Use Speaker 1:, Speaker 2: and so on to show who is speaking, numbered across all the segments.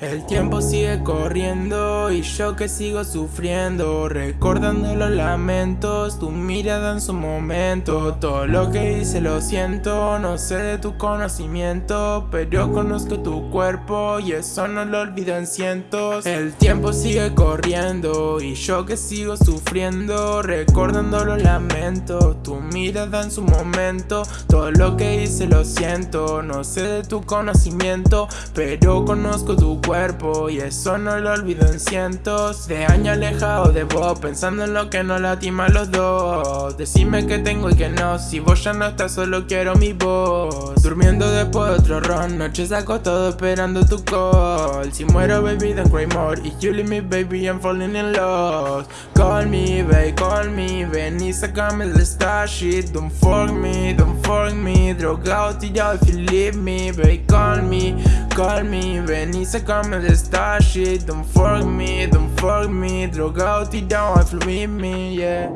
Speaker 1: El tiempo sigue corriendo y yo que sigo sufriendo Recordando los lamentos, tu mirada en su momento. Todo lo que hice lo siento, no sé de tu conocimiento Pero conozco tu cuerpo y eso no lo olvido en cientos. El tiempo sigue corriendo y yo que sigo sufriendo Recordando los lamentos, tu mirada en su momento. Todo lo que hice lo siento, no sé de tu conocimiento Pero conozco tu cuerpo y eso no lo olvido en cientos de años alejado de vos Pensando en lo que nos lastima a los dos. Decime que tengo y que no, si vos ya no estás solo quiero mi voz. Durmiendo después de otro ron, noches acostado esperando tu call. Si muero baby then cry more, if you leave me baby I'm falling in love. Call me babe, call me, ven y sacame el star shit Don't fuck me, don't fuck me, drogado tirado if you leave me babe Call me, call me, ven y sacame el star shit Don't fuck me, don't fuck me, drogado tirado if you leave me, yeah.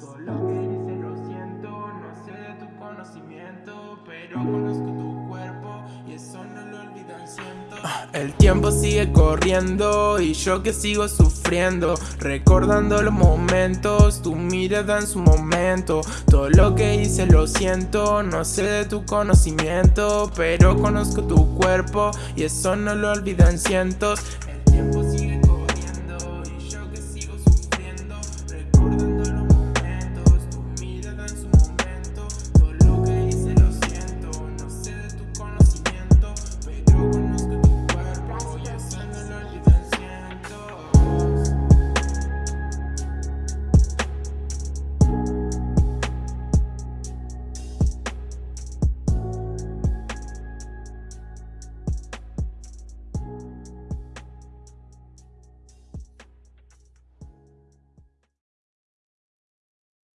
Speaker 1: Todo lo que hice lo siento, no sé de tu conocimiento, pero conozco El tiempo sigue corriendo y yo que sigo sufriendo, recordando los momentos, tu mirada en su momento, todo lo que hice lo siento, no sé de tu conocimiento, pero conozco tu cuerpo y eso no lo olvido en cientos. El tiempo